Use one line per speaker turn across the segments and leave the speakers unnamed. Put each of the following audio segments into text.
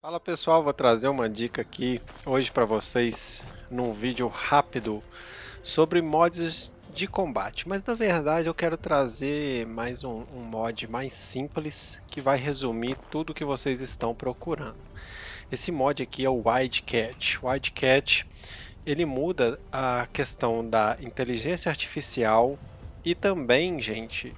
Fala pessoal, vou trazer uma dica aqui hoje para vocês num vídeo rápido sobre mods de combate, mas na verdade eu quero trazer mais um, um mod mais simples que vai resumir tudo que vocês estão procurando. Esse mod aqui é o Wildcat. Wildcat ele muda a questão da inteligência artificial e também, gente,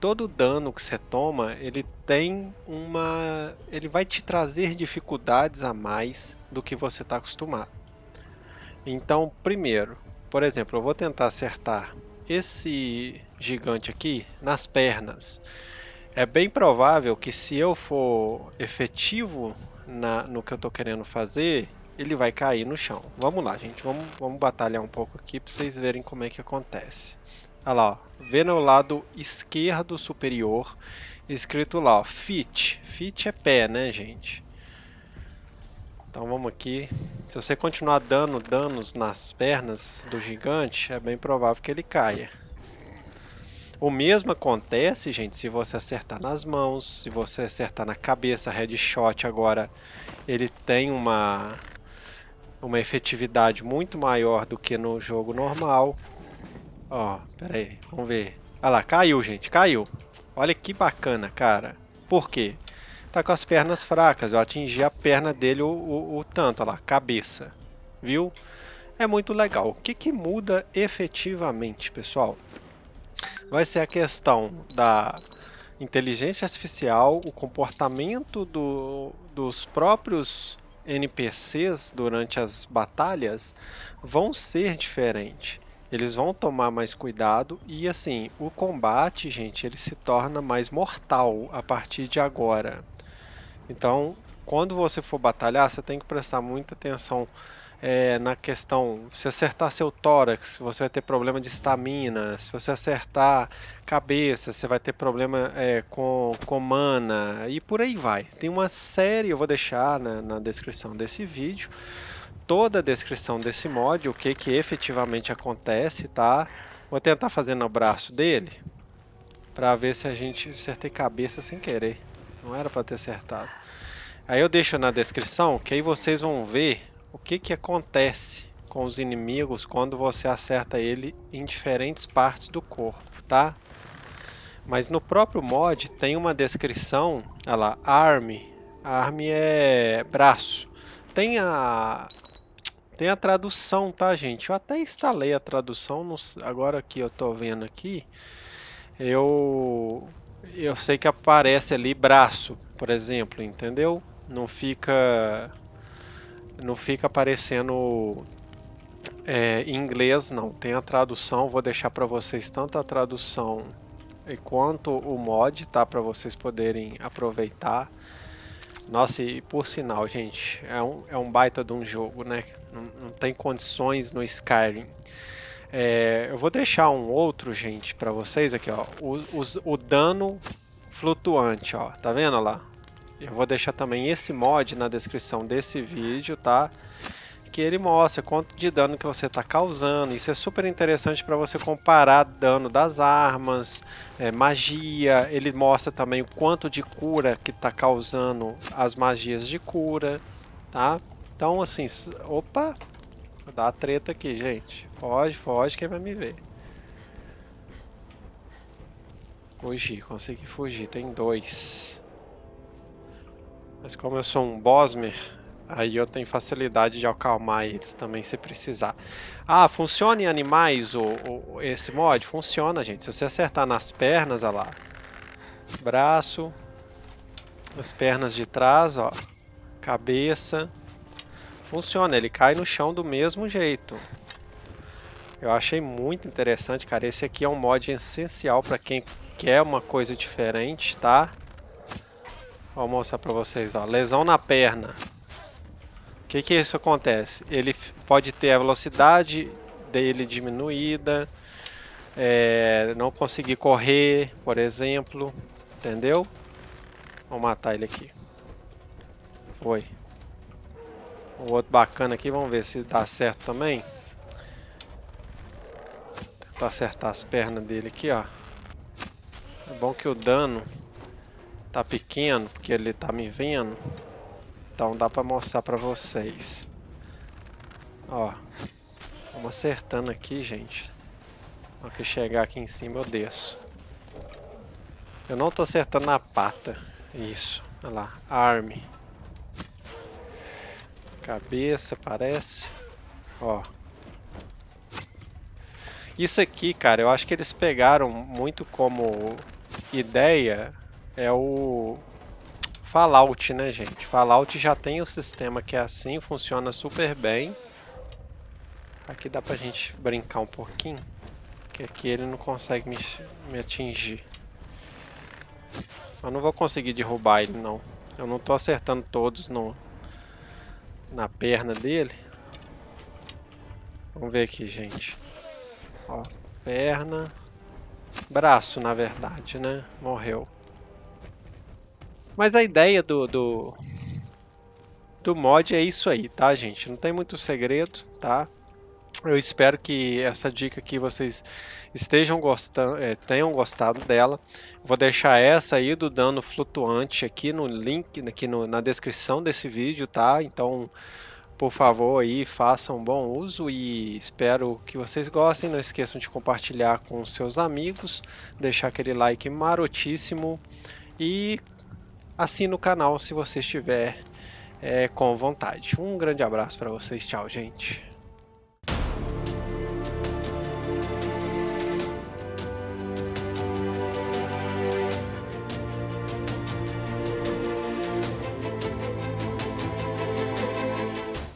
todo dano que você toma, ele tem uma, ele vai te trazer dificuldades a mais do que você está acostumado. Então, primeiro, por exemplo, eu vou tentar acertar esse gigante aqui nas pernas. É bem provável que se eu for efetivo na, no que eu estou querendo fazer, ele vai cair no chão. Vamos lá, gente. Vamos, vamos batalhar um pouco aqui para vocês verem como é que acontece. Olha lá, ó. Vê no lado esquerdo superior, escrito lá, ó, fit. Fit é pé, né, gente? Então vamos aqui. Se você continuar dando danos nas pernas do gigante, é bem provável que ele caia. O mesmo acontece, gente, se você acertar nas mãos, se você acertar na cabeça, headshot agora, ele tem uma, uma efetividade muito maior do que no jogo normal. Ó, pera aí, vamos ver. Olha lá, caiu, gente, caiu. Olha que bacana, cara. Por quê? Tá com as pernas fracas, eu atingi a perna dele o, o, o tanto, olha lá, cabeça. Viu? É muito legal. O que, que muda efetivamente, pessoal? Vai ser a questão da inteligência artificial, o comportamento do, dos próprios NPCs durante as batalhas vão ser diferentes eles vão tomar mais cuidado e assim, o combate, gente, ele se torna mais mortal a partir de agora. Então, quando você for batalhar, você tem que prestar muita atenção é, na questão, se acertar seu tórax, você vai ter problema de estamina, se você acertar cabeça, você vai ter problema é, com, com mana, e por aí vai. Tem uma série, eu vou deixar na, na descrição desse vídeo, toda a descrição desse mod, o que, que efetivamente acontece, tá? Vou tentar fazer no braço dele, para ver se a gente acertei cabeça sem querer. Não era para ter acertado. Aí eu deixo na descrição, que aí vocês vão ver o que, que acontece com os inimigos quando você acerta ele em diferentes partes do corpo, tá? Mas no próprio mod tem uma descrição, olha lá, arm, arm é braço. Tem a, tem a tradução, tá, gente? Eu até instalei a tradução, agora que eu tô vendo aqui, eu eu sei que aparece ali braço, por exemplo, entendeu? Não fica não fica aparecendo é, em inglês, não. Tem a tradução, vou deixar para vocês tanto a tradução quanto o mod, tá? Para vocês poderem aproveitar. Nossa, e por sinal, gente, é um, é um baita de um jogo, né? Não, não tem condições no Skyrim. É, eu vou deixar um outro, gente, para vocês aqui, ó. O, o, dano flutuante, ó. Tá vendo lá? Eu vou deixar também esse mod na descrição desse vídeo, tá? Que ele mostra quanto de dano que você está causando. Isso é super interessante para você comparar dano das armas, é, magia. Ele mostra também o quanto de cura que está causando as magias de cura, tá? Então assim, opa, dá a treta aqui, gente. Foge, foge, quem vai me ver. Fugir, consegui fugir, tem dois. Mas como eu sou um Bosmer, Aí eu tenho facilidade de acalmar eles também se precisar. Ah, funciona em animais o, o, esse mod? Funciona, gente. Se você acertar nas pernas, olha lá. Braço. As pernas de trás, ó. Cabeça. Funciona, ele cai no chão do mesmo jeito. Eu achei muito interessante, cara. Esse aqui é um mod essencial para quem quer uma coisa diferente, tá? Vou mostrar para vocês, ó. Lesão na perna que que isso acontece? Ele pode ter a velocidade dele diminuída, é, não conseguir correr, por exemplo, entendeu? Vamos matar ele aqui. Foi. O outro bacana aqui, vamos ver se dá certo também. Tentar acertar as pernas dele aqui, ó. É bom que o dano tá pequeno, porque ele tá me vendo. Então dá pra mostrar pra vocês. Ó, vamos acertando aqui, gente. Na que chegar aqui em cima eu desço. Eu não tô acertando na pata. Isso, olha lá, arme. Cabeça, parece. Ó. Isso aqui, cara, eu acho que eles pegaram muito como ideia é o Fallout, né, gente? Fallout já tem o sistema que é assim, funciona super bem. Aqui dá pra gente brincar um pouquinho, que aqui ele não consegue me, me atingir. Eu não vou conseguir derrubar ele, não. Eu não tô acertando todos no, na perna dele. Vamos ver aqui, gente. Ó, perna. Braço, na verdade, né? Morreu. Mas a ideia do, do, do mod é isso aí, tá, gente? Não tem muito segredo, tá? Eu espero que essa dica aqui vocês estejam gostando, é, tenham gostado dela. Vou deixar essa aí do dano flutuante aqui no link, aqui no, na descrição desse vídeo, tá? Então, por favor aí, façam bom uso e espero que vocês gostem. Não esqueçam de compartilhar com seus amigos, deixar aquele like marotíssimo e assine o canal se você estiver é, com vontade. Um grande abraço para vocês, tchau gente.